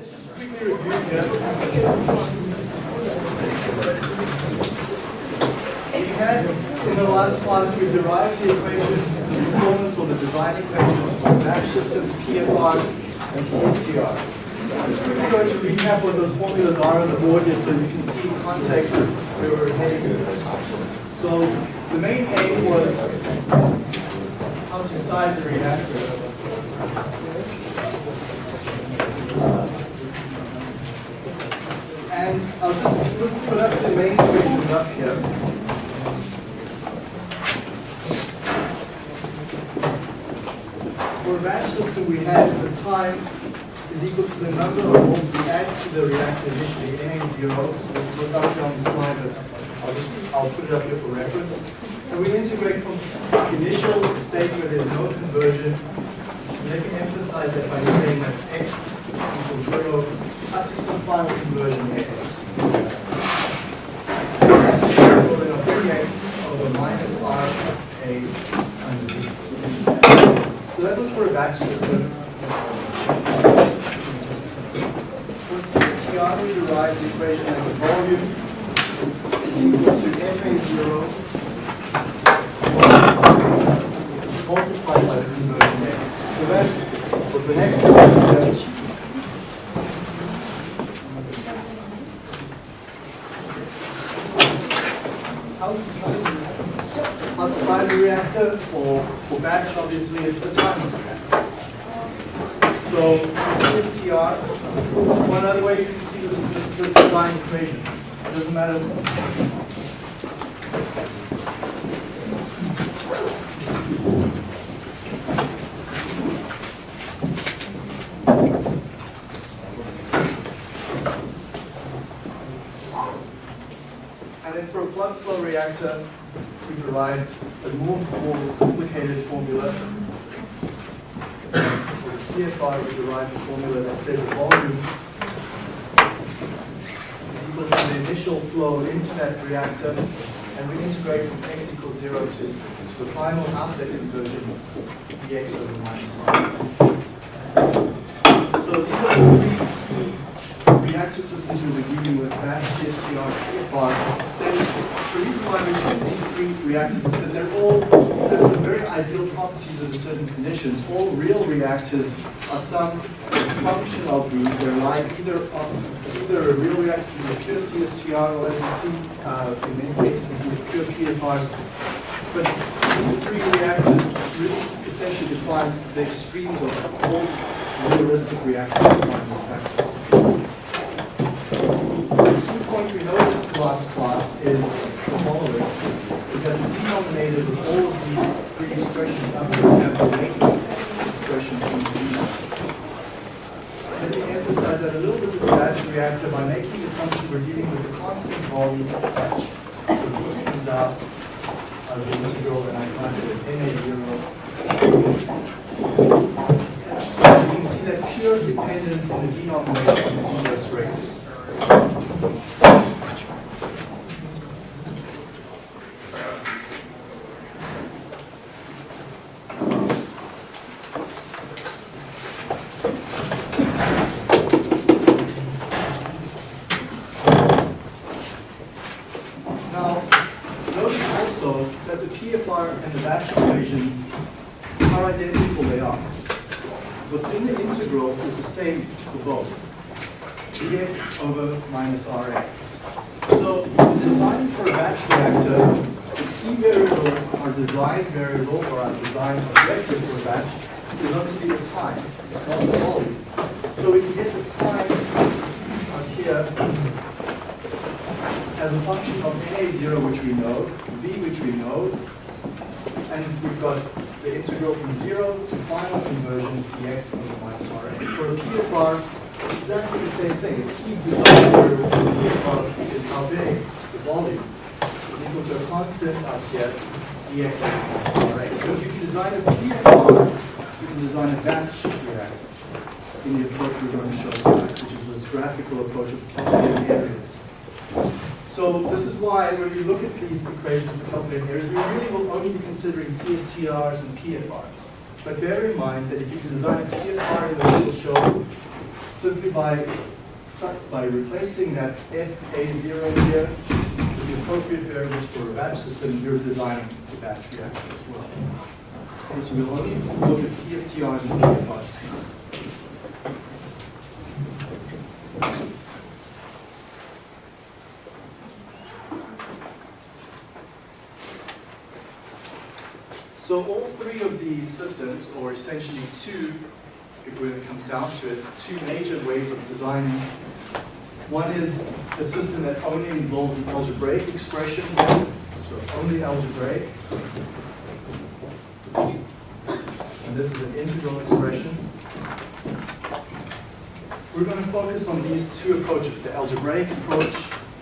We had, in the last class, we derived the equations, the performance or the design equations for batch systems, PFRs, and CSTRs. I'm just quickly going to recap what those formulas are on the board here so you can see in context where we're heading. So the main aim was how to size a reactor. And I'll just put, up the main equations up here. For a batch system, we had at the time is equal to the number of moles we add to the reactor initially, Na0. This is what's up here on the slide, but I'll just I'll put it up here for reference. And we integrate from initial state where there's no conversion. Let me emphasize that by saying that x equals 0 some final conversion x. Equivalent of 3x over minus r a times b. So that was for a batch system. For CSTR, we derived the equation that the volume is equal to FA0 multiplied by the conversion x. So that's for the next system. Size a reactor for, for batch, obviously, it's the time of the reactor. So CSTR, one other way you can see this is this is the design equation. It doesn't matter. And then for a plug flow reactor, we provide a more, more complicated formula. For the PFR, we derive a formula that says the volume is equal to the initial flow into that reactor, and we integrate from x equals zero to, to the final outlet conversion, dx over minus one. So these are the three reactor systems we'll be dealing with, batch, CSTR, PFR. These three reactors is that they're all have some very ideal properties under certain conditions. All real reactors are some function of these. They're like either of, either a real reactor a pure CSTR or as you see uh, in many cases with pure PFRs. But these three reactors really essentially define the extremes of all realistic reactor factors. Key point we noticed last class is the following, is that the denominators of all of these three expressions up here have the weight expression in these. Let me emphasize that a little bit with the batch reactor by making the assumption we're dealing with a constant volume of batch. So V comes out of the integral and I find as Na0. So You can see that pure dependence in the denominator on the inverse rate. Now, notice also that the PFR and the batch equation, how identical they are. What's in the integral is the same for both, dx over minus Ra. So, in design for a batch reactor, the key variable, our design variable, or our design objective for a batch, is obviously the time, it's not the volume. So we can get the time out here as a function of Na0, which we know, V, which we know, and we've got the integral from 0 to final conversion dx over minus Ra. For a PFR, exactly the same thing. The key design variable for the PFR is how big the volume is equal to a constant out here, dx over Ra. So if you can design a PFR, you can design a batch reactor in the approach we're going to show you, which is this graphical approach of calculating areas. So this is why when we look at these equations for calculating areas, we really will only be considering CSTRs and PFRs. But bear in mind that if you design a PFR in the will show simply by, by replacing that FA0 here with the appropriate variables for a batch system, you're designing a batch reactor as well. Okay, so we'll only look at CSTRs and PFRs. So all three of these systems, or essentially two, when it comes down to it, two major ways of designing. One is a system that only involves an algebraic expression, so only algebraic. And this is an integral expression. We're going to focus on these two approaches, the algebraic approach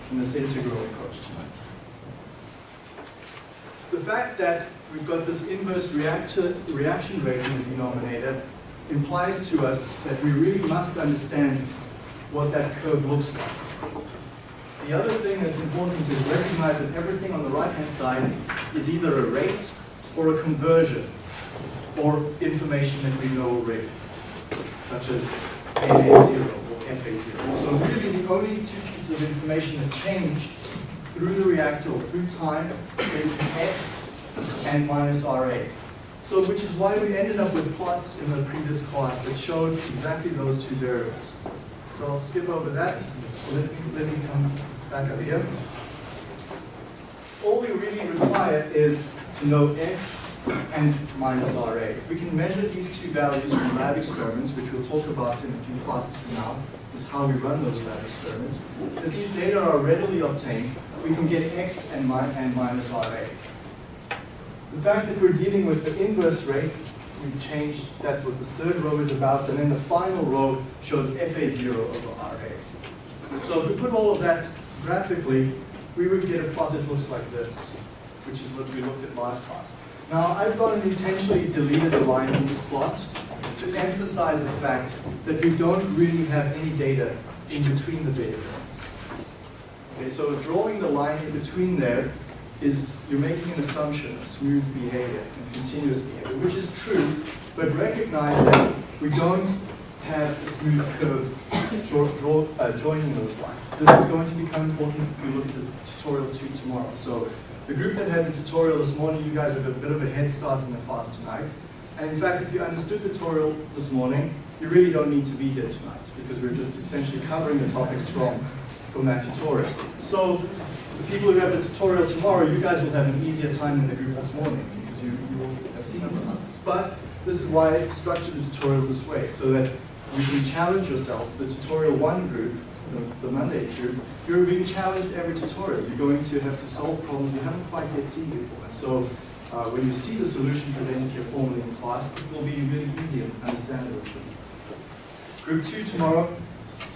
and this integral approach tonight. The fact that we've got this inverse reactor, reaction rate in the denominator implies to us that we really must understand what that curve looks like. The other thing that's important is recognize that everything on the right-hand side is either a rate or a conversion or information that we know already, such as NA0 or FA0. So really the only two pieces of information that change through the reactor or through time is X and minus RA. So which is why we ended up with plots in the previous class that showed exactly those two derivatives. So I'll skip over that. Let me, let me come back up here. All we really require is to know X and minus RA. If we can measure these two values from lab experiments, which we'll talk about in a few classes from now, is how we run those lab experiments, if these data are readily obtained, we can get X and, mi and minus RA. The fact that we're dealing with the inverse rate, we've changed, that's what this third row is about, and then the final row shows FA0 over RA. So if we put all of that graphically, we would get a plot that looks like this, which is what we looked at last class. Now, I've gone and intentionally deleted the line in this plot to emphasize the fact that we don't really have any data in between the data points. Okay, so drawing the line in between there is you're making an assumption of smooth behavior and continuous behavior, which is true, but recognize that we don't have a smooth curve draw, draw, uh, joining those lines. This is going to become important if we look at the tutorial two tomorrow. So the group that had the tutorial this morning, you guys have a bit of a head start in the class tonight. And in fact, if you understood the tutorial this morning, you really don't need to be here tonight because we're just essentially covering the topics from, from that tutorial. So the people who have the tutorial tomorrow, you guys will have an easier time in the group this morning because you, you will have seen it. But this is why I structured the tutorials this way, so that you can challenge yourself. The tutorial one group the, the Monday group, you're being challenged every tutorial. You're going to have to solve problems you haven't quite yet seen before. So uh, when you see the solution presented here formally in class, it will be really easy and understandable. Group two tomorrow,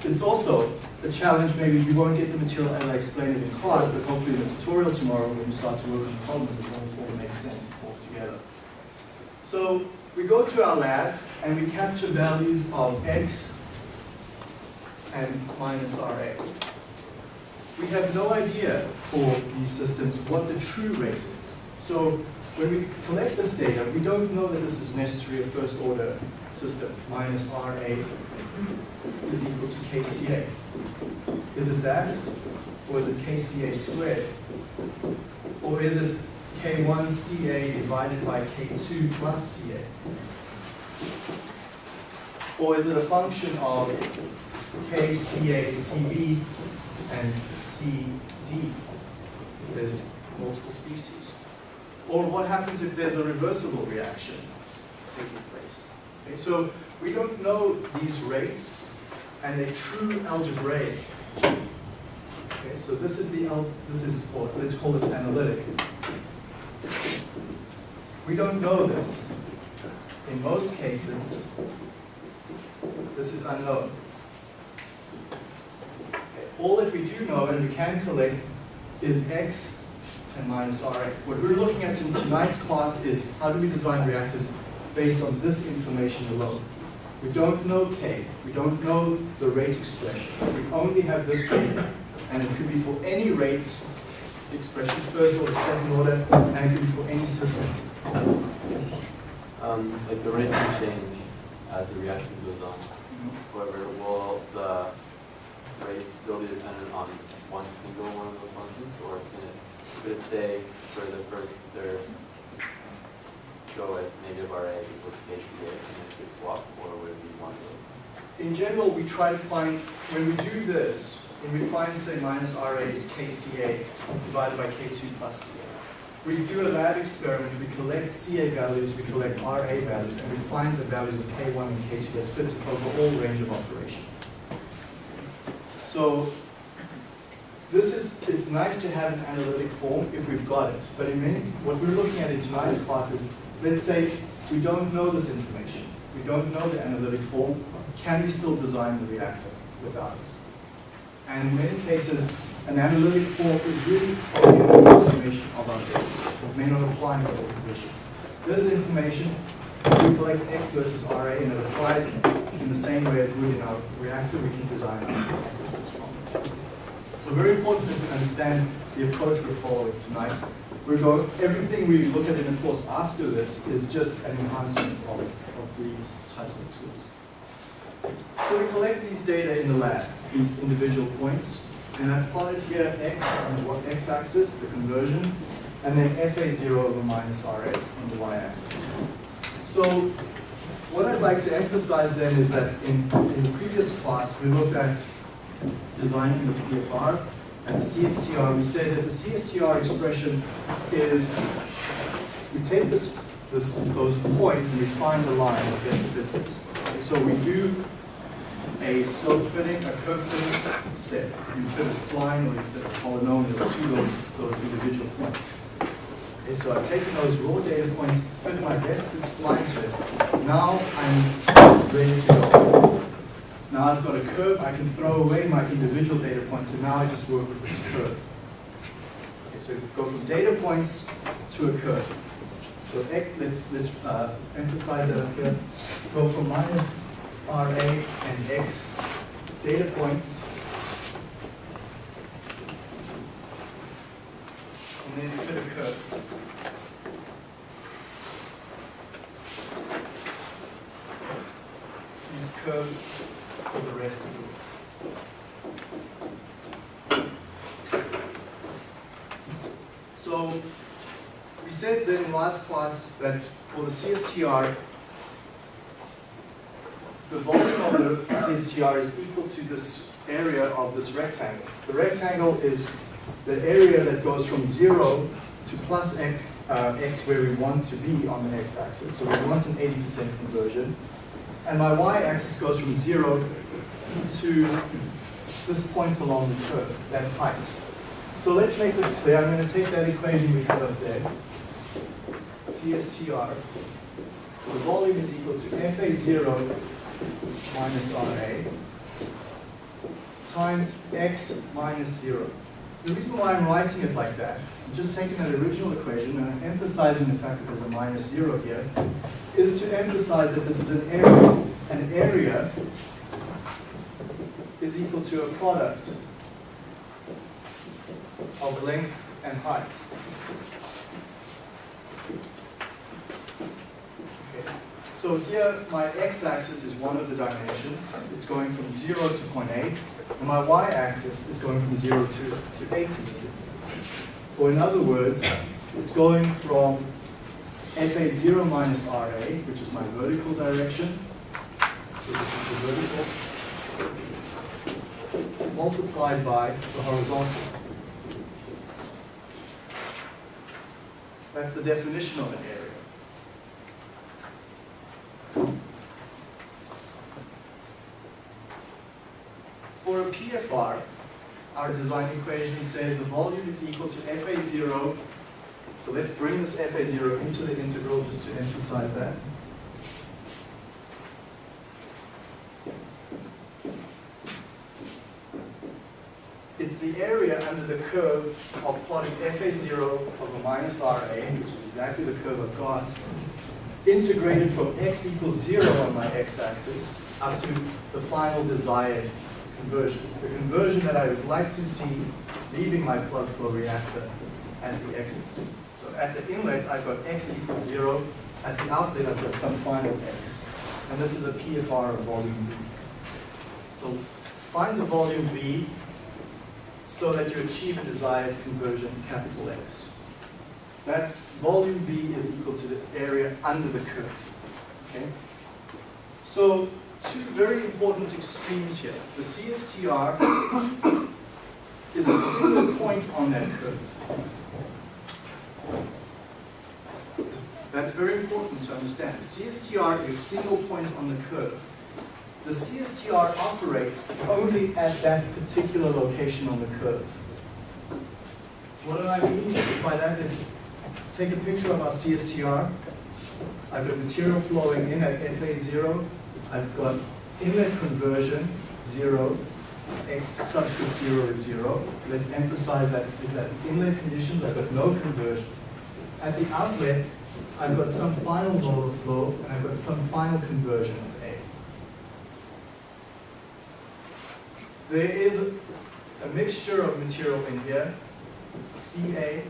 it's also a challenge. Maybe you won't get the material as I explained it in class, but hopefully in the tutorial tomorrow when you start to work on problems, it will all make sense and falls together. So we go to our lab and we capture values of x, and minus RA. We have no idea for these systems what the true rate is. So when we collect this data, we don't know that this is necessarily a first order system. Minus RA is equal to KCA. Is it that? Or is it KCA squared? Or is it K1CA divided by K2 plus CA? Or is it a function of kCa, CB, and CD if there's multiple species. Or what happens if there's a reversible reaction taking place? Okay, so we don't know these rates and a true algebraic. Okay, so this is the this is let's call this analytic. We don't know this. In most cases, this is unknown all that we do know and we can collect is X and minus RA. What we're looking at in tonight's class is how do we design reactors based on this information alone. We don't know K, we don't know the rate expression. We only have this data, and it could be for any rates expression, first order, second order, and it could be for any system. Um, like the rate can change as the reaction goes on. However, will the rate still be dependent on one single one of those functions, or can it, could it say for the first, third, go as negative RA equals KCA, just swap, or would it be one those? In general, we try to find, when we do this, when we find, say, minus RA is KCA divided by K2 plus CA. We do a lab experiment, we collect CA values, we collect RA values, and we find the values of K1 and K2 that fits over whole range of operation. So this is, it's nice to have an analytic form if we've got it, but in many, what we're looking at in tonight's class is, let's say we don't know this information, we don't know the analytic form, can we still design the reactor without it? And in many cases, an analytic form is really only an approximation of our data. It may not apply in all conditions. This information, we collect X versus RA and it applies in the same way it would in our reactor, we can design our systems from it. So very important to understand the approach we're following tonight. We're going, everything we look at in the course after this is just an enhancement of, of these types of tools. So we collect these data in the lab, these individual points, and I've plotted here x on the x-axis, the conversion, and then FA0 over minus RA on the y-axis. So what I'd like to emphasize then is that in, in the previous class, we looked at designing the PFR and the CSTR. We said that the CSTR expression is, we take this, this, those points and we find the line that fits it. So we do a slope fitting, a curve fitting step. You fit a spline or you fit a polynomial to those, those individual points. Okay, so I've taken those raw data points, fit my best spline it. Now I'm ready to go. Now I've got a curve, I can throw away my individual data points, and now I just work with this curve. Okay, so go from data points to a curve. So let's, let's uh, emphasize that up here. Go from minus RA and X data points. And then fit a curve. Curve for the rest of it. So we said that in last class that for the CSTR, the volume of the CSTR is equal to this area of this rectangle. The rectangle is the area that goes from 0 to plus x, uh, x where we want to be on the x-axis. So we want an 80% conversion. And my y-axis goes from 0 to this point along the curve, that height. So let's make this clear. I'm going to take that equation we have up there. CSTR. The volume is equal to FA0 minus RA times x minus 0. The reason why I'm writing it like that, I'm just taking that original equation and I'm emphasizing the fact that there's a minus 0 here, is to emphasize that this is an area. An area is equal to a product of length and height. Okay. So here, my x-axis is one of the dimensions. It's going from 0 to 0.8. And my y-axis is going from 0 to, to 8 in this instance. Or in other words, it's going from FA0 minus RA, which is my vertical direction. So this is the vertical. Multiplied by the horizontal. That's the definition of an area. For a PFR, our design equation says the volume is equal to FA0. So let's bring this FA0 into the integral just to emphasize that. It's the area under the curve of plotting FA0 over minus RA, which is exactly the curve I've got, integrated from x equals 0 on my x-axis up to the final desired conversion. The conversion that I would like to see leaving my plug flow reactor at the exit. So at the inlet, I've got x equals 0. At the outlet, I've got some final x. And this is a PFR of volume B. So find the volume V so that you achieve a desired conversion capital X. That volume V is equal to the area under the curve. Okay? So two very important extremes here. The CSTR is a single point on that curve. That's very important to understand. CSTR is a single point on the curve. The CSTR operates only at that particular location on the curve. What do I mean by that? Is take a picture of our CSTR. I've got material flowing in at FA0. I've got inlet conversion, 0. X subscript 0 is 0. Let's emphasize that is that inlet conditions, I've got no conversion. At the outlet, I've got some final mode flow, and I've got some final conversion of A. There is a, a mixture of material in here, Ca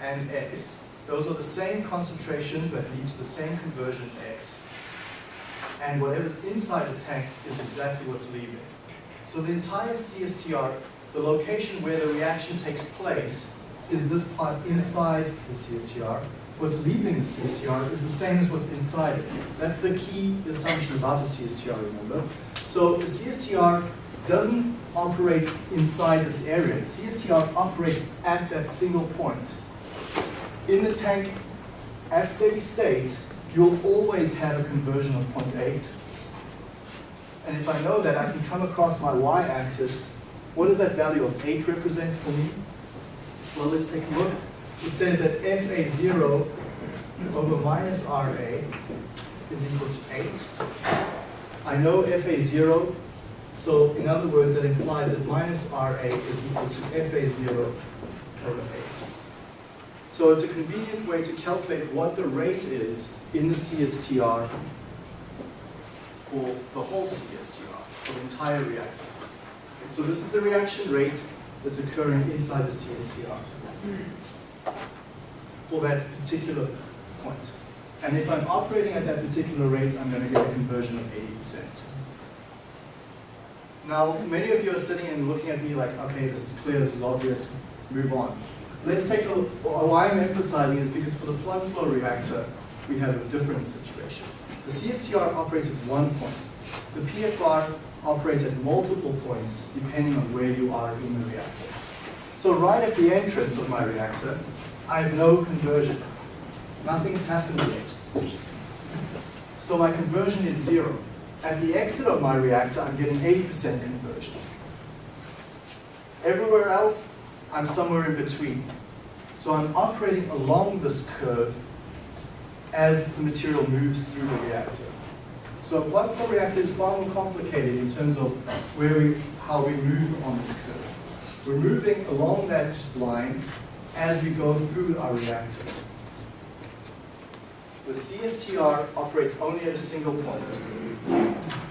and X. Those are the same concentrations that lead to the same conversion X. And whatever's inside the tank is exactly what's leaving. So the entire CSTR, the location where the reaction takes place, is this part inside the CSTR. What's leaving the CSTR is the same as what's inside it. That's the key assumption about the CSTR, remember? So the CSTR doesn't operate inside this area. The CSTR operates at that single point. In the tank, at steady state, you'll always have a conversion of 0.8. And if I know that, I can come across my y-axis. What does that value of 8 represent for me? Well, let's take a look. It says that FA0 over minus RA is equal to 8. I know FA0, so in other words, that implies that minus RA is equal to FA0 over 8. So it's a convenient way to calculate what the rate is in the CSTR for the whole CSTR, for the entire reactor. Okay, so this is the reaction rate that's occurring inside the CSTR for that particular point. And if I'm operating at that particular rate, I'm going to get a conversion of 80%. Now, many of you are sitting and looking at me like, okay, this is clear, this is obvious, move on. Let's take a look. Why I'm emphasizing is because for the plug flow reactor, we have a different situation. The CSTR operates at one point. The PFR operates at multiple points depending on where you are in the reactor. So right at the entrance of my reactor, I have no conversion. Nothing's happened yet. So my conversion is zero. At the exit of my reactor, I'm getting 80% conversion. Everywhere else, I'm somewhere in between. So I'm operating along this curve as the material moves through the reactor. So a plug flow reactor is far more complicated in terms of where we, how we move on this curve. We're moving along that line as we go through our reactor. The CSTR operates only at a single point.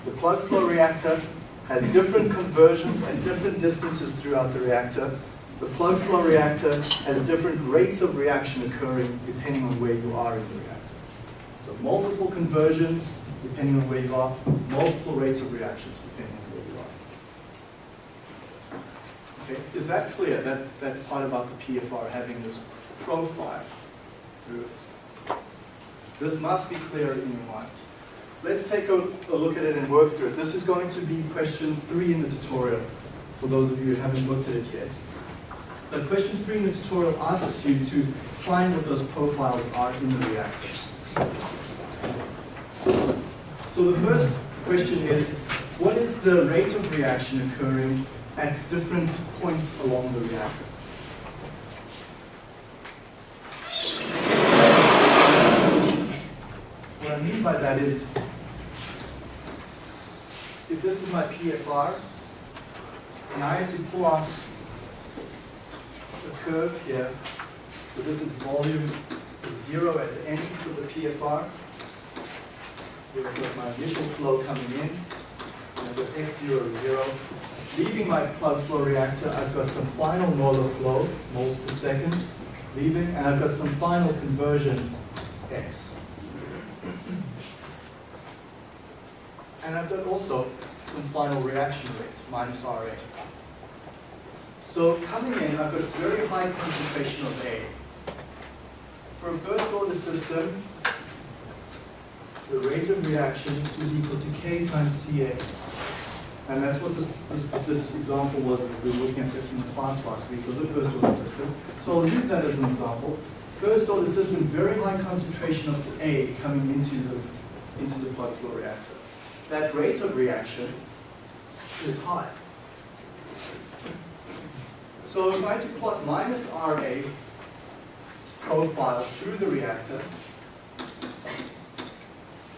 The plug flow reactor has different conversions and different distances throughout the reactor. The plug flow reactor has different rates of reaction occurring depending on where you are in the reactor. So multiple conversions depending on where you are, multiple rates of reactions depending on where you are. Okay, is that clear, that, that part about the PFR having this profile through it? This must be clear in your mind. Let's take a, a, look at it and work through it. This is going to be question three in the tutorial, for those of you who haven't looked at it yet. But question three in the tutorial asks you to find what those profiles are in the reactor. So the first question is, what is the rate of reaction occurring at different points along the reactor? What I mean by that is, if this is my PFR, and I had to pull out a curve here, so this is volume zero at the entrance of the PFR, here I've got my initial flow coming in, I've got x0 is zero. Leaving my plug flow reactor, I've got some final molar flow, moles per second, leaving, and I've got some final conversion x. And I've got also some final reaction rate, minus RA. So coming in, I've got a very high concentration of A. For a first order system, the rate of reaction is equal to K times CA. And that's what this, this, this example was that we were looking at in the class week, was a first order system. So I'll use that as an example. First order system, very high concentration of A coming into the, into the plug flow reactor. That rate of reaction is high. So if I to plot minus RA profile through the reactor,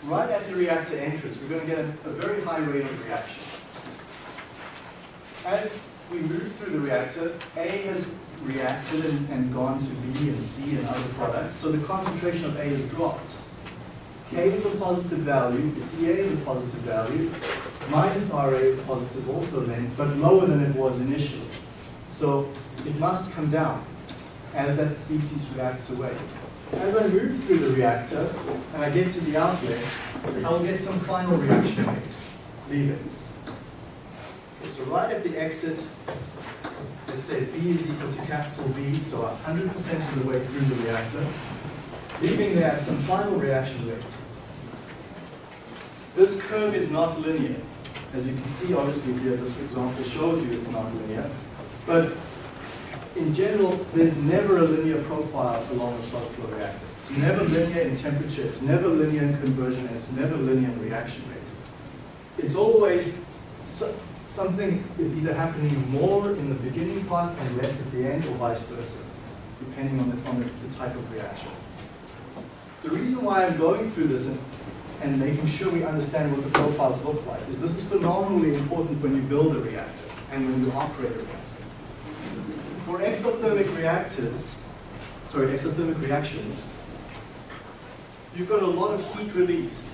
right at the reactor entrance, we're going to get a, a very high rate of reaction. As we move through the reactor, A has reacted and, and gone to B and C and other products, so the concentration of A has dropped. K is a positive value, CA is a positive value, minus RA is positive also then, but lower than it was initially. So it must come down as that species reacts away. As I move through the reactor and I get to the outlet, I'll get some final reaction rate, leaving. Okay, so right at the exit, let's say B is equal to capital B, so 100% of the way through the reactor, leaving there some final reaction rate. This curve is not linear. As you can see, obviously, here, this example shows you it's not linear. But in general, there's never a linear profile along a plug flow reactor. It's never linear in temperature, it's never linear in conversion, it's never linear in reaction rate. It's always so, something is either happening more in the beginning part and less at the end, or vice versa, depending on the, on the, the type of reaction. The reason why I'm going through this and, and making sure we understand what the profiles look like is this is phenomenally important when you build a reactor and when you operate a reactor. For exothermic reactors, sorry, exothermic reactions, you've got a lot of heat released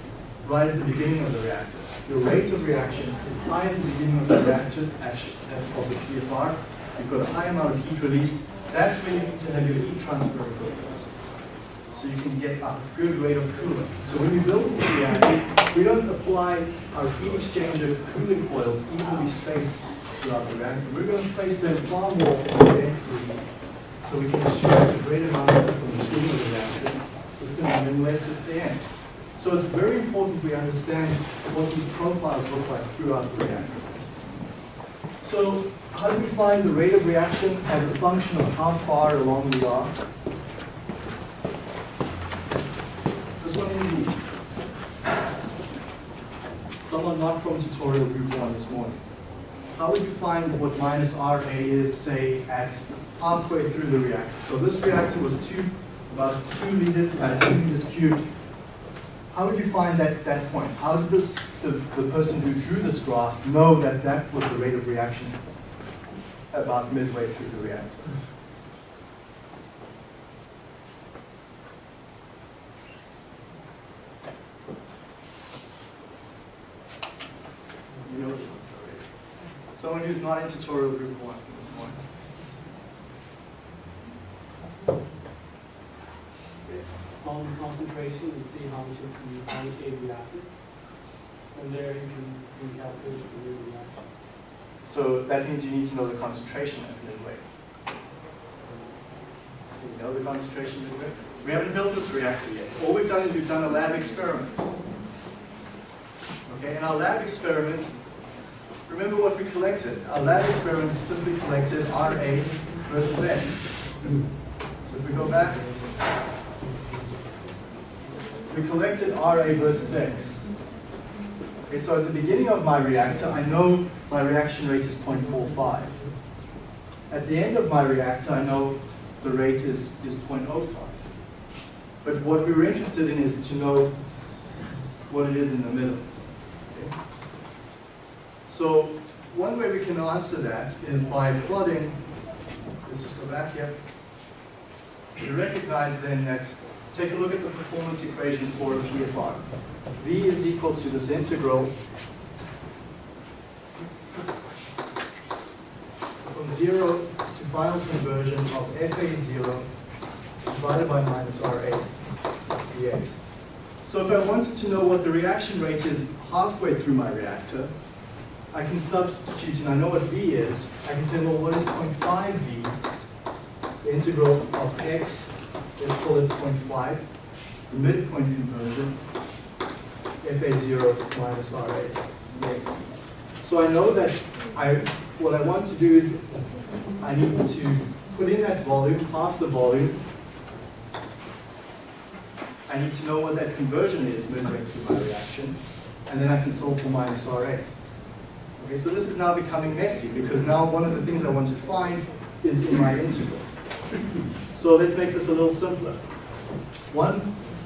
right at the beginning of the reactor. Your rate of reaction is high at the beginning of the reactor, actually, of the PFR. You've got a high amount of heat released. That's when you need to have your heat transfer equipment. So you can get a good rate of cooling. So when you build reactors, we don't apply our heat exchanger cooling coils evenly spaced throughout the reactor. We're going to place them far more densely so we can extract a great amount from the beginning of the reactor system and then less at the end. So it's very important we understand what these profiles look like throughout the reactor. So how do we find the rate of reaction as a function of how far along we are? This one is easy. Someone not from tutorial group one this morning. How would you find what minus RA is, say, at halfway through the reactor? So this reactor was two, about two liters, uh, two meters cubed how would you find that, that point? How did this, the, the person who drew this graph know that that was the rate of reaction about midway through the reactor? You know. Someone who's not in tutorial group one this morning. found the concentration and see how much it can, much it. From there, you can recalculate the rate of reaction. So that means you need to know the concentration at midway. So you know the concentration midway? We haven't built this reactor yet. All we've done is we've done a lab experiment. Okay, in our lab experiment, remember what we collected. Our lab experiment simply collected RA versus X. So if we go back, we collected RA versus X. Okay, so at the beginning of my reactor, I know my reaction rate is 0.45. At the end of my reactor, I know the rate is, is 0.05. But what we were interested in is to know what it is in the middle. Okay? So one way we can answer that is by plotting, let's just go back here. You recognize then that take a look at the performance equation for a PFR. V is equal to this integral from 0 to final conversion of FA0 divided by minus RA dx. So if I wanted to know what the reaction rate is halfway through my reactor, I can substitute, and I know what V is, I can say, well, what is 0.5 V? The integral of x, let's call it 0.5, the midpoint conversion, FA0 minus RA dx. So I know that I, what I want to do is, I need to put in that volume, half the volume. I need to know what that conversion is midway through my reaction, and then I can solve for minus RA. Okay, so this is now becoming messy, because now one of the things I want to find is in my integral. So let's make this a little simpler. One,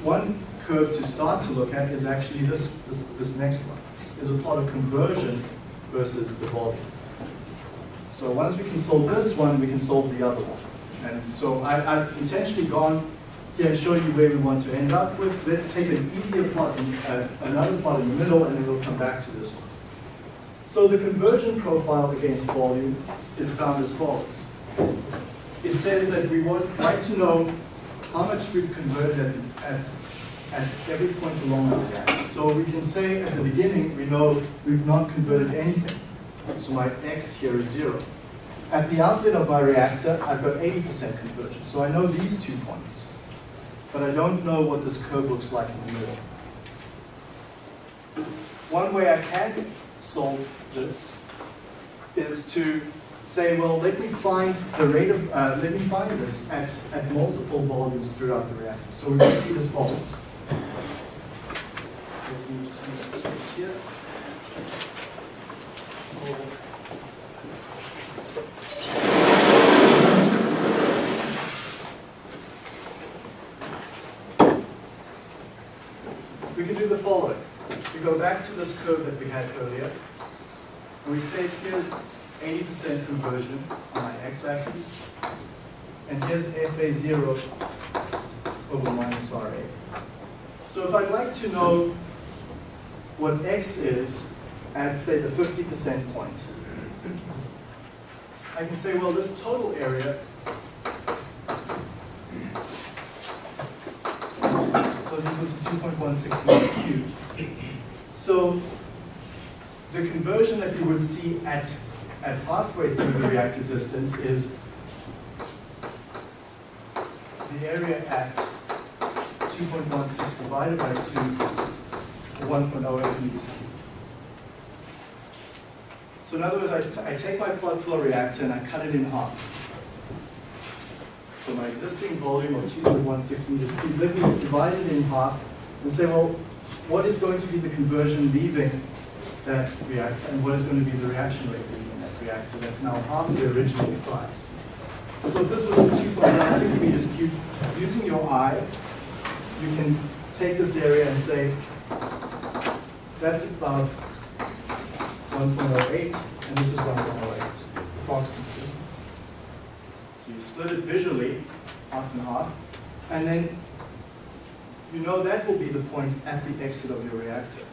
one curve to start to look at is actually this, this, this next one. Is a plot of conversion versus the volume. So once we can solve this one, we can solve the other one. And so I, I've intentionally gone here and show you where we want to end up with. Let's take an easier plot, in, uh, another plot in the middle, and then we'll come back to this one. So the conversion profile against volume is found as follows. It says that we would like to know how much we've converted at, at, at every point along the reactor. So we can say at the beginning, we know we've not converted anything. So my x here is zero. At the outlet of my reactor, I've got 80% conversion. So I know these two points. But I don't know what this curve looks like in the middle. One way I can solve this is to say, well, let me find the rate of, uh, let me find this at, at multiple volumes throughout the reactor. So we will see as follows. Here. We can do the following. We go back to this curve that we had earlier, and we say here's 80% conversion on my x-axis, and here's FA0 over minus RA. So if I'd like to know what x is at, say, the 50% point, I can say, well, this total area was equal to 2.16 meters cubed. So the conversion that you would see at, at halfway through the reactor distance is the area at 2.16 divided by 2, 1.08 meters cubed. So in other words, I, I take my plug flow reactor and I cut it in half. So my existing volume of 2.16 meters cubed, let me divide it in half and say, well, what is going to be the conversion leaving that reactor and what is going to be the reaction rate in that reactor that's now half the original size. So if this was 2.16 meters cubed, using your eye, you can take this area and say, that's about 1.08, and this is 1.08, approximately. So you split it visually, half and half, and then you know that will be the point at the exit of your reactor.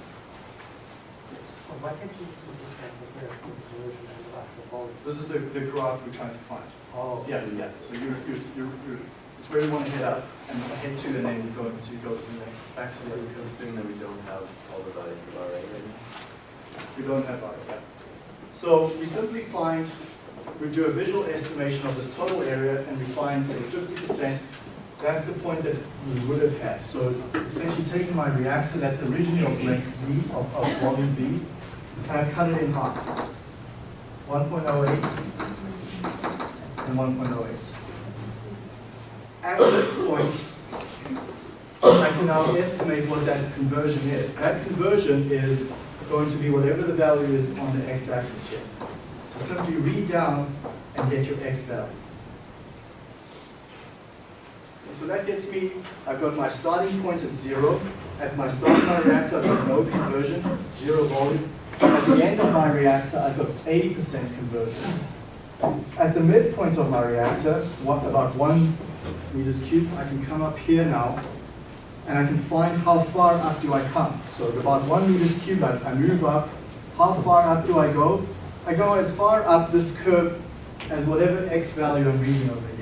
So why can't you just use this kind of conversion and actual volume? This is the, the graph we're trying to find. Oh. Yeah, yeah, so you're, you're, you're, you're, it's where you want to head up, and head to, and then you go to, go to the, next. back to the, Assuming that we don't have all the values of RA right now. we don't have our, yeah. So we simply find, we do a visual estimation of this total area, and we find, say, fifty percent, that's the point that we would have had. So it's essentially taking my reactor that's originally of length V, of, of volume V, and I cut it in half. 1.08 and 1.08. At this point, I can now estimate what that conversion is. That conversion is going to be whatever the value is on the x-axis here. So simply read down and get your x value. So that gets me, I've got my starting point at zero. At my start of my reactor, I've got no conversion, zero volume. At the end of my reactor, I've got 80% conversion. At the midpoint of my reactor, what, about one meters cubed, I can come up here now, and I can find how far up do I come. So at about one meters cubed, I, I move up. How far up do I go? I go as far up this curve as whatever x value I'm reading over here.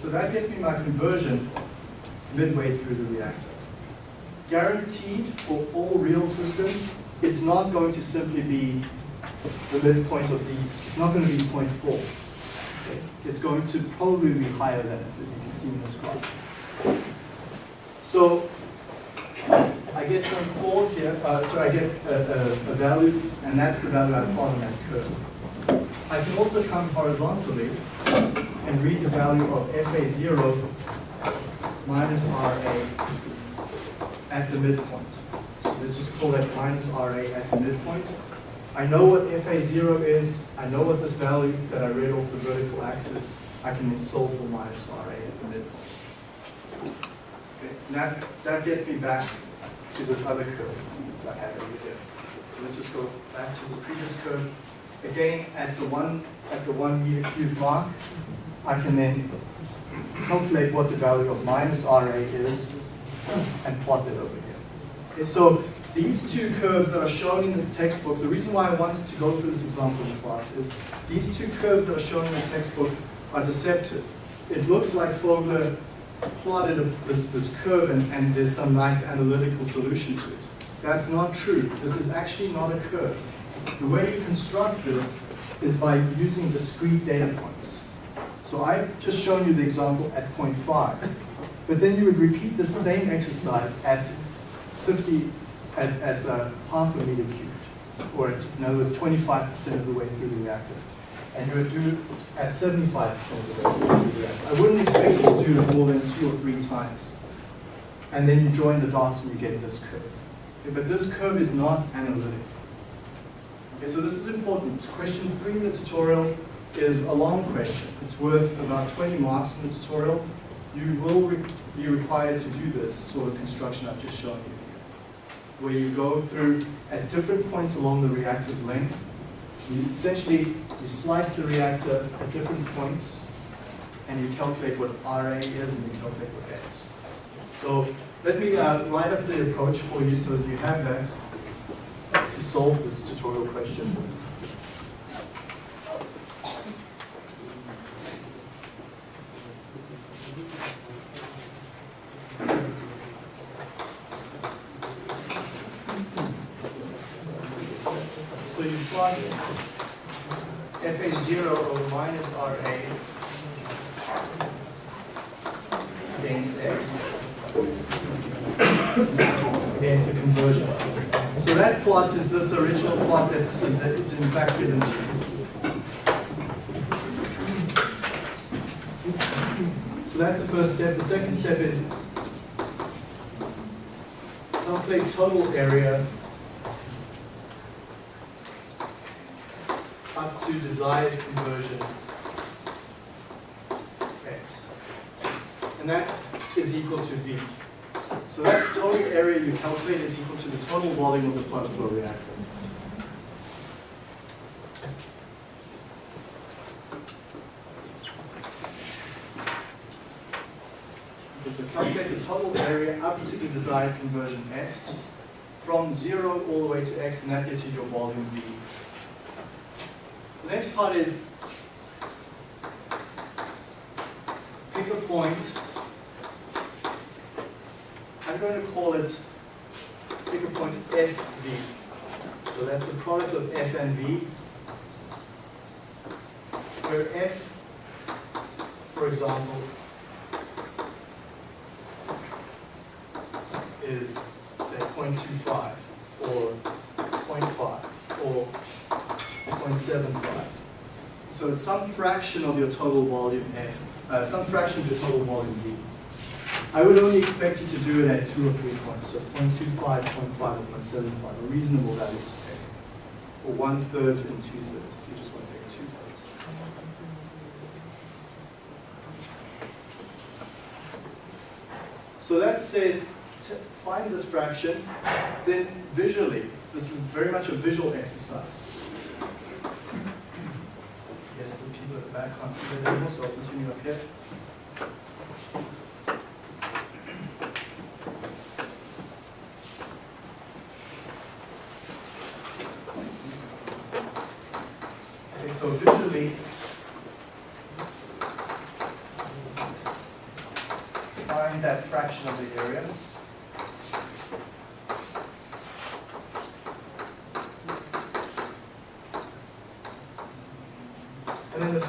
So that gets me my conversion midway through the reactor. guaranteed for all real systems, it's not going to simply be the midpoint of these. It's not going to be 0.4. Okay? It's going to probably be higher than it, as you can see in this graph. So I get 0.4 here, uh, so I get a, a, a value, and that's the value I plot on that curve. I can also come horizontally and read the value of FA0 minus RA at the midpoint. So let's just call that minus RA at the midpoint. I know what FA0 is, I know what this value that I read off the vertical axis, I can solve for minus RA at the midpoint. Okay, that, that gets me back to this other curve that I had over here. So let's just go back to the previous curve. Again, at the one, at the one meter cube mark, I can then calculate what the value of minus RA is and plot it over here. Okay, so these two curves that are shown in the textbook, the reason why I wanted to go through this example in class is these two curves that are shown in the textbook are deceptive. It looks like Fogler plotted a, this, this curve and, and there's some nice analytical solution to it. That's not true. This is actually not a curve. The way you construct this is by using discrete data points. So I've just shown you the example at 0.5, but then you would repeat the same exercise at 50, at, at uh, half a meter cubed, or at, in other words, 25% of the way through the reactor. And you would do it at 75% of the way through the reactor. I wouldn't expect you to do it more than two or three times. And then you join the dots and you get this curve. Okay, but this curve is not analytic. Okay, so this is important. Question three in the tutorial is a long question. It's worth about 20 marks in the tutorial. You will re be required to do this sort of construction I've just shown you here, where you go through at different points along the reactor's length. You essentially, you slice the reactor at different points, and you calculate what RA is, and you calculate what X. So let me uh, write up the approach for you so that you have that to solve this tutorial question. So you plot FA0 over minus RA against X against the conversion. So that plot is this original plot that is it's in fact given you. So that's the first step. The second step is calculate total area up to desired conversion x. And that is equal to V. So that total area you calculate is equal to the total volume of the plug flow reactor. Okay, so calculate the total area up to the desired conversion x from zero all the way to x, and that gets you your volume V. The next part is pick a point. I'm going to call it pick a point FV. So that's the product of F and V. Where F, for example, is say 0.25 or 0.5 or 0.75. So it's some fraction of your total volume F, uh, some fraction of your total volume V. I would only expect you to do it at two or three points, so 0.25, 0.5, or 0.75, a reasonable value to take. Or one third and two thirds, if you just want to take two thirds. So that says, find this fraction, then visually, this is very much a visual exercise. Yes, it anymore, so I'll continue up here. Okay, so visually, find that fraction of the area.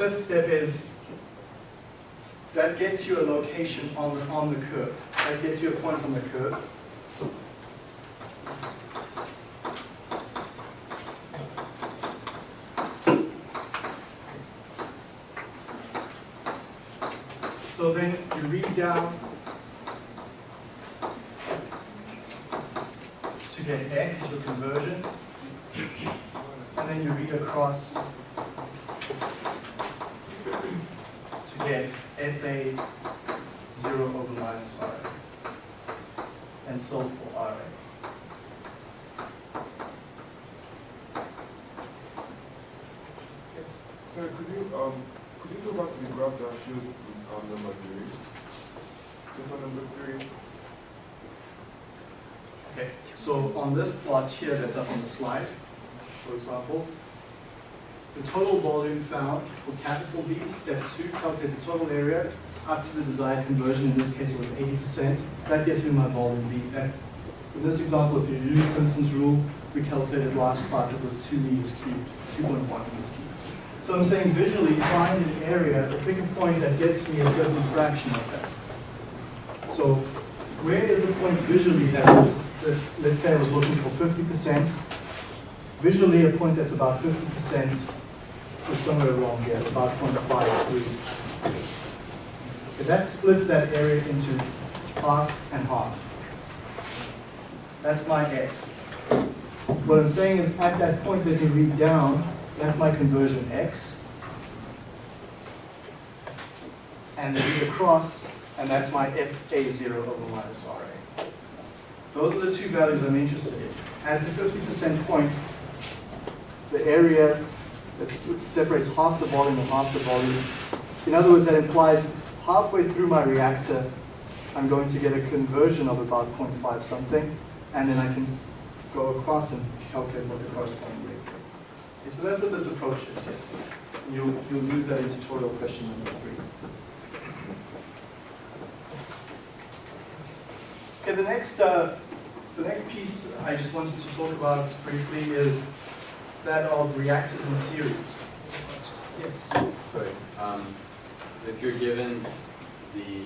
Fifth step is that gets you a location on the, on the curve. That gets you a point on the curve. So then you read down to get x, your conversion, and then you read across to get FA 0 over minus RA, and solve for RA. Yes. Sir, could you, um, could you go back to the graph that shows, um, number three? Number three. Okay, so on this plot here that's up on the slide, for example, the total volume found for capital B, step two, calculate the total area up to the desired conversion, in this case it was eighty percent. That gets me my volume B. That- In this example, if you use Simpson's rule, we calculated last class, it was two meters cubed, two point one meters cubed. So I'm saying visually, find an area, pick a point that gets me a certain fraction of that. So where is the point visually that was, that, let's say I was looking for fifty percent, visually a point that's about fifty percent is somewhere along here, about 0.53. Okay, that splits that area into half and half. That's my F. What I'm saying is at that point that you read down, that's my conversion X. And read across, and that's my FA0 over minus RA. Those are the two values I'm interested in. At the 50% point, the area that separates half the volume and half the volume. In other words, that implies halfway through my reactor, I'm going to get a conversion of about 0.5 something, and then I can go across and calculate what the corresponding rate is. Okay, so that's what this approach is. You'll, you'll use that in tutorial question number three. Okay, the next, uh, the next piece I just wanted to talk about briefly is that of reactors in series. Yes. Right. Um, if you're given the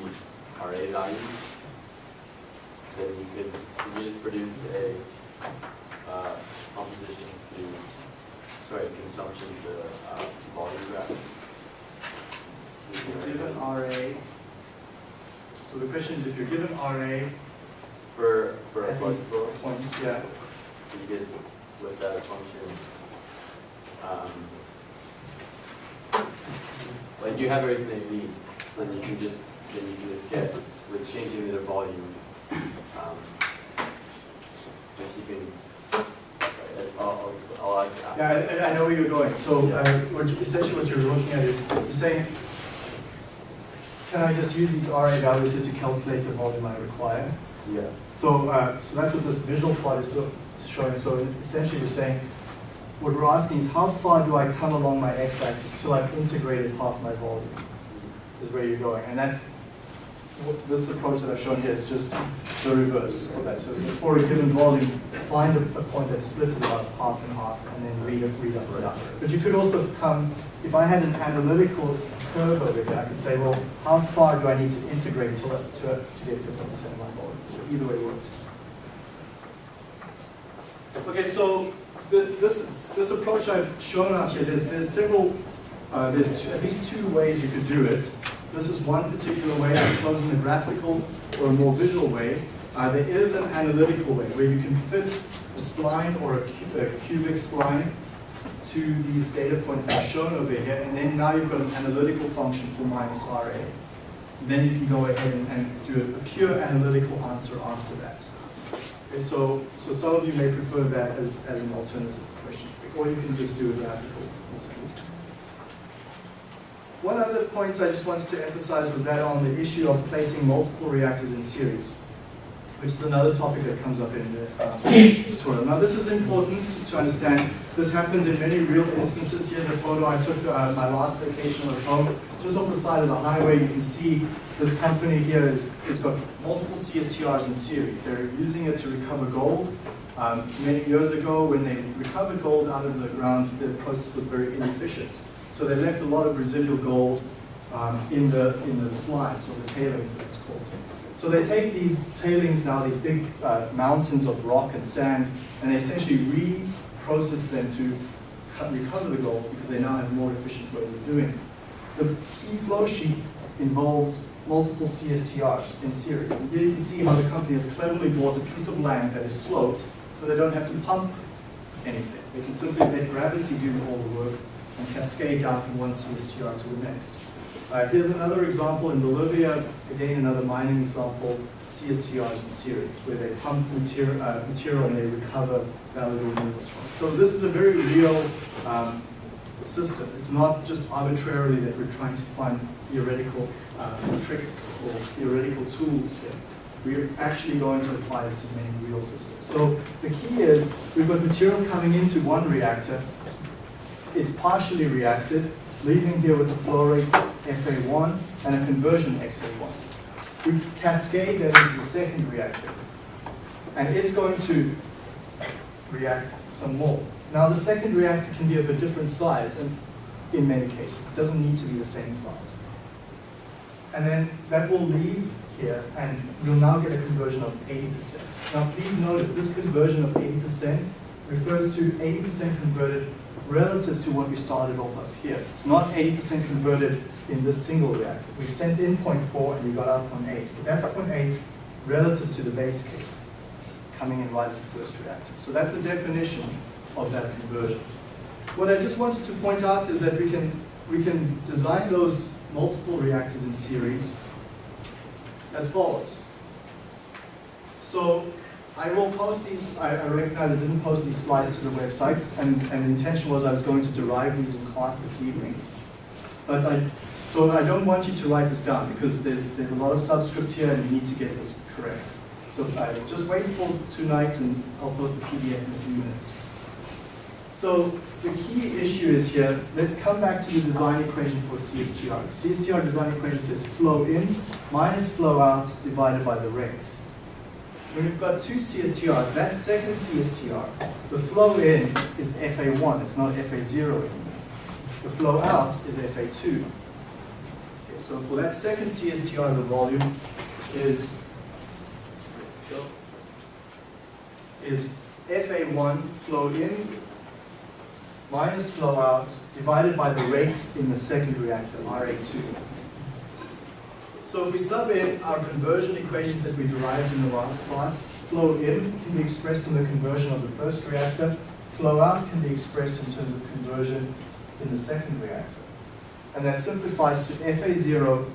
RA value, then you could, you just produce a, uh, composition to, sorry, consumption to, uh, volume graph. If you're given RA, so the question is if you're given RA For, for a at these points, yeah, you get with that function, um, like you have everything that you need, so then you can just, then you can just get, with changing the volume, um, and keeping, right, I'll, I'll, I'll yeah, I- I, I know where you're going. So uh, what you- essentially what you're looking at is, you're saying, can I just use these RA values here to calculate the volume I require? Yeah, So, uh, so that's what this visual plot is showing. So essentially, we're saying, what we're asking is how far do I come along my x-axis till I've integrated half my volume? Is where you're going, and that's this approach that I've shown here is just the reverse of that. So, so for a given volume, find a, a point that splits it about half and half, and then read it, read up, read up. But you could also come, if I had an analytical curve over here, I can say, well, how far do I need to integrate to, to, to get 50% of my volume? So either way works. Okay, so the, this, this approach I've shown out here, there's, there's several, uh, there's two, at least two ways you could do it. This is one particular way. I've chosen a graphical or a more visual way. Uh, there is an analytical way where you can fit a spline or a, cu- a cubic spline to these data points that are shown over here, and then now you've got an analytical function for minus RA. Then you can go ahead and, and do a, pure analytical answer after that. Okay, so, so some of you may prefer that as, as an alternative question, or you can just do a graphical. One other point I just wanted to emphasize was that on the issue of placing multiple reactors in series, which is another topic that comes up in the um, tutorial. Now this is important to understand. This happens in many real instances. Here's a photo I took uh, my last vacation was home. Just off the side of the highway, you can see this company here is, has got multiple CSTRs in series. They're using it to recover gold. Um, many years ago, when they recovered gold out of the ground, the process was very inefficient. So they left a lot of residual gold um, in the in the slides or the tailings, as it's called. So they take these tailings now, these big uh, mountains of rock and sand, and they essentially reprocess them to cut, recover the gold because they now have more efficient ways of doing it. The key flow sheet involves multiple CSTRs in series. And here you can see how the company has cleverly bought a piece of land that is sloped so they don't have to pump anything. They can simply let gravity do all the work and cascade down from one CSTR to the next. Uh, here's another example in Bolivia, again another mining example, CSTRs in series, where they pump material, uh, material and they recover valuable minerals from. So this is a very real um, system. It's not just arbitrarily that we're trying to find theoretical uh, tricks or theoretical tools here. We're actually going to apply this in many real systems. So the key is we've got material coming into one reactor. It's partially reacted, leaving here with the flow rate FA1 and a conversion XA1. We cascade that into the second reactor. And it's going to react some more. Now the second reactor can be of a different size and in many cases. It doesn't need to be the same size. And then that will leave here and we'll now get a conversion of 80%. Now please notice this conversion of 80% refers to 80% converted relative to what we started off with here. It's not 80% converted in this single reactor. We sent in 0.4 and we got out 0.8. But that's 0.8 relative to the base case coming in right at the first reactor. So that's the definition of that conversion. What I just wanted to point out is that we can, we can design those multiple reactors in series as follows. So I will post these, I, I recognize I didn't post these slides to the website, and, and the intention was I was going to derive these in class this evening. But I, so I don't want you to write this down because there's, there's a lot of subscripts here and you need to get this correct. So I just wait for tonight and I'll post the PDF in a few minutes. So the key issue is here, let's come back to the design equation for CSTR. CSTR design equation says flow in minus flow out divided by the rate. When we've got two CSTRs, that second CSTR, the flow in is FA1, it's not FA0 anymore. The flow out is FA2. Okay, so for that second CSTR, the volume is is FA1 flow in minus flow out divided by the rate in the second reactor, RA2. So if we sub in our conversion equations that we derived in the last class, flow in can be expressed in the conversion of the first reactor, flow out can be expressed in terms of conversion in the second reactor. And that simplifies to FA0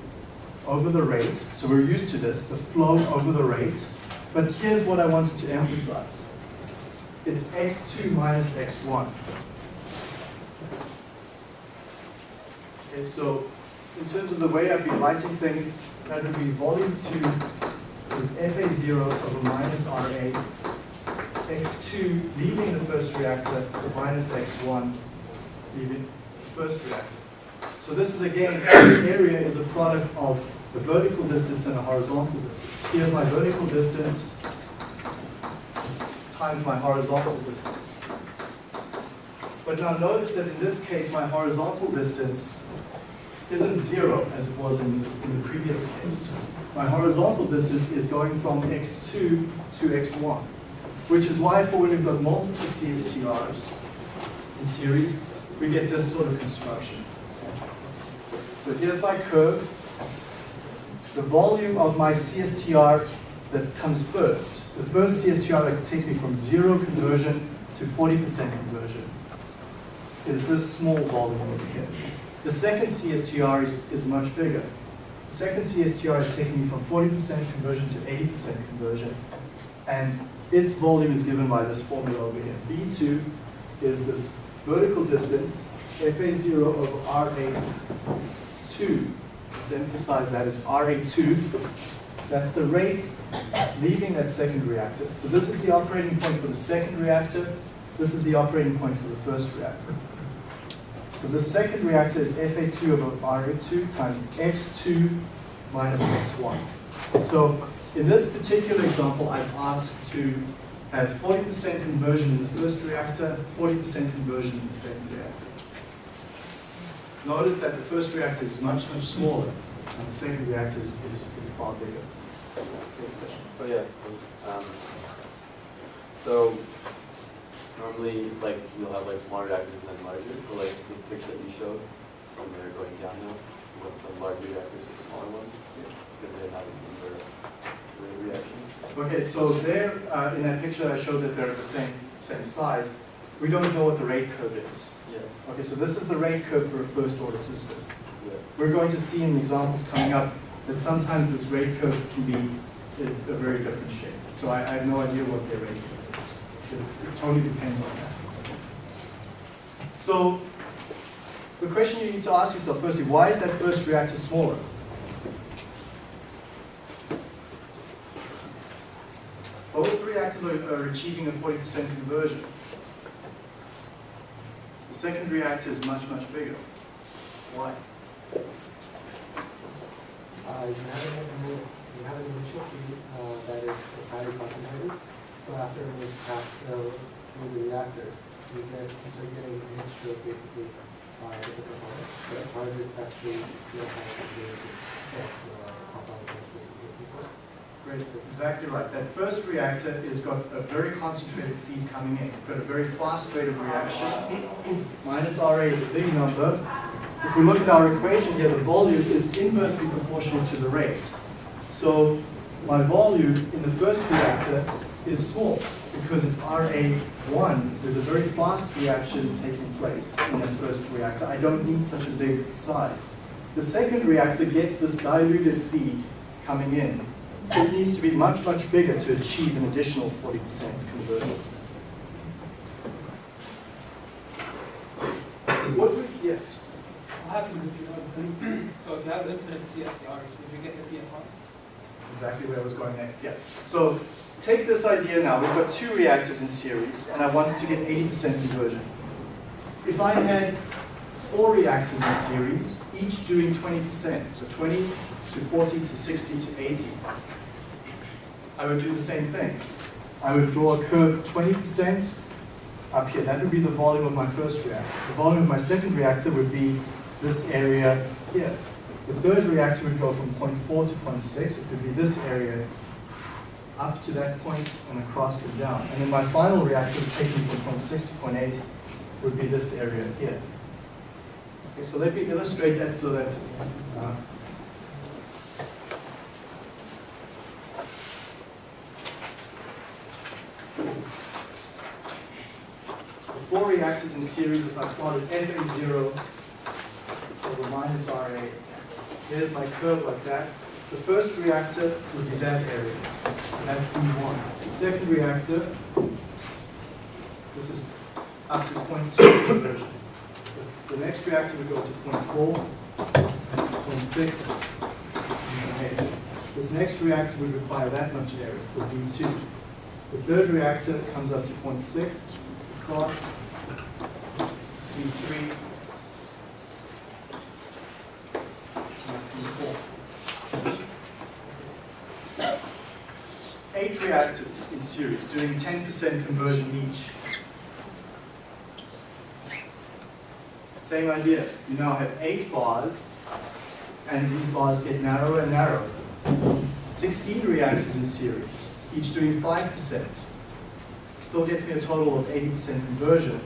over the rate. So we're used to this, the flow over the rate. But here's what I wanted to emphasize. It's x2 minus x1. Okay, so in terms of the way I've been writing things, that would be volume 2 is FA0 over minus RA, x2 leaving the first reactor, minus x1 leaving the first reactor. So this is again, area is a product of the vertical distance and a horizontal distance. Here's my vertical distance times my horizontal distance. But now notice that in this case, my horizontal distance isn't zero as it was in, in the previous case. My horizontal distance is going from x2 to x1, which is why for when we've got multiple CSTRs in series, we get this sort of construction. So here's my curve. The volume of my CSTR that comes first. The first CSTR that takes me from zero conversion to 40% conversion is this small volume over here. The second CSTR is, is much bigger. The second CSTR is taking me from 40% conversion to 80% conversion. And its volume is given by this formula over here. V2 is this vertical distance, FA0 over RA2. Let's emphasize that it's RA2. That's the rate leaving that second reactor. So this is the operating point for the second reactor. This is the operating point for the first reactor. So the second reactor is Fa2 over Ra2 times x2 minus x1. So in this particular example, I've asked to have 40% conversion in the first reactor, 40% conversion in the second reactor. Notice that the first reactor is much, much smaller, and the second reactor is, is, is far bigger. Oh, yeah, um, so normally, like, you'll have like smaller reactors and then larger, but like the picture that you showed, when they're going downhill, with the larger reactors and smaller ones, it's good to have an inverse reaction. Okay, so there, uh, in that picture, I showed that they're the same, same size. We don't know what the rate curve is. Yeah, Okay, so this is the rate curve for a first order system. yeah. We're going to see in the examples coming up that sometimes this rate curve can be a, a very different shape. So I, I have no idea what their rate curve is. It, totally depends on that. So the question you need to ask yourself firstly, why is that first reactor smaller? Both reactors are, are achieving a 40% conversion. The second reactor is much, much bigger. Why? Uh, you have an initial, you have an initial feed, uh, that is. So after it past the, through the reactor, you get, you start getting a mixture of basically, uh, different components. But it's harder to actually feel how it's doing this, uh, compound. Great, exactly right. That first reactor has got a very concentrated feed coming in. It's got a very fast rate of reaction. Minus RA is a big number. If we look at our equation here, the volume is inversely proportional to the rate. So my volume in the first reactor is small because it's RA1. There's a very fast reaction taking place in that first reactor. I don't need such a big size. The second reactor gets this diluted feed coming in. It needs to be much, much bigger to achieve an additional 40% conversion. What would, yes? What happens if you have, so if you have infinite CSTRs, would you get the PFR? exactly where I was going next, yeah. So take this idea now, we've got two reactors in series, and I wanted to get 80% conversion. If I had four reactors in series, each doing 20%, so 20 to 40 to 60 to 80, I would do the same thing. I would draw a curve 20% up here. That would be the volume of my first reactor. The volume of my second reactor would be this area here. The third reactor would go from 0.4 to 0.6. It could be this area up to that point and across and down. And then my final reactor, taking from 6 to 8, would be this area here. Okay, so let me illustrate that so that uh, So four reactors in series, if I plotted FA0 over minus RA, there's my curve like that. The first reactor would be that area, that's B1. The second reactor, this is up to 0.2 conversion. The next reactor would go to 0.4, 0.6, and 0.8. This next reactor would require that much area for B2. The third reactor comes up to 0.6, across, B3, that's B4. Reactors in series doing 10% conversion each. Same idea. You now have eight bars, and these bars get narrower and narrower. 16 reactors in series, each doing 5%. Still gets me a total of 80% conversion.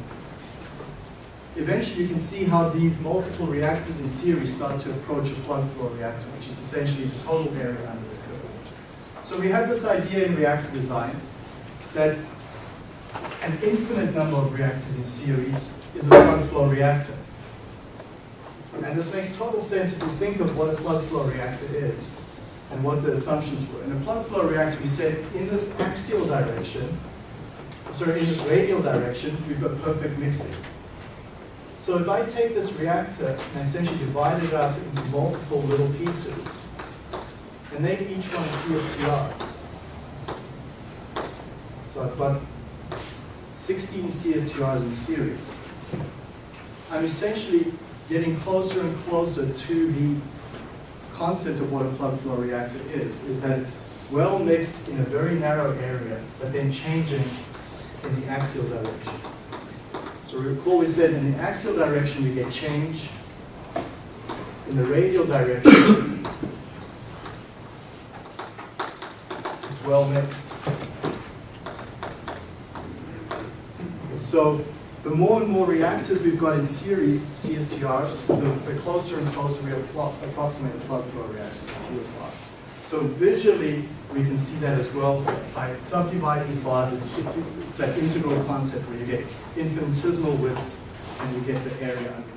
Eventually, you can see how these multiple reactors in series start to approach a plug flow reactor, which is essentially the total area under. So we have this idea in reactor design that an infinite number of reactors in series is a plug flow reactor. And this makes total sense if you think of what a plug flow reactor is and what the assumptions were. In a plug flow reactor, we said in this axial direction, sorry, in this radial direction, we've got perfect mixing. So if I take this reactor and essentially divide it up into multiple little pieces, and make each one a CSTR, so I've got 16 CSTRs in series, I'm essentially getting closer and closer to the concept of what a plug flow reactor is, is that it's well mixed in a very narrow area, but then changing in the axial direction. So recall we said in the axial direction we get change, in the radial direction, well mixed. So the more and more reactors we've got in series, CSTRs, the, the closer and closer we appro- approximate a plug flow reactor, So visually, we can see that as well by subdividing these bars. it- it- It's that integral concept where you get infinitesimal widths and you get the area under